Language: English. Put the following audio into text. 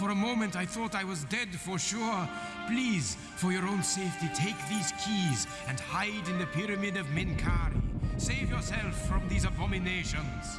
For a moment I thought I was dead for sure. Please, for your own safety, take these keys and hide in the pyramid of Menkaure. Save yourself from these abominations.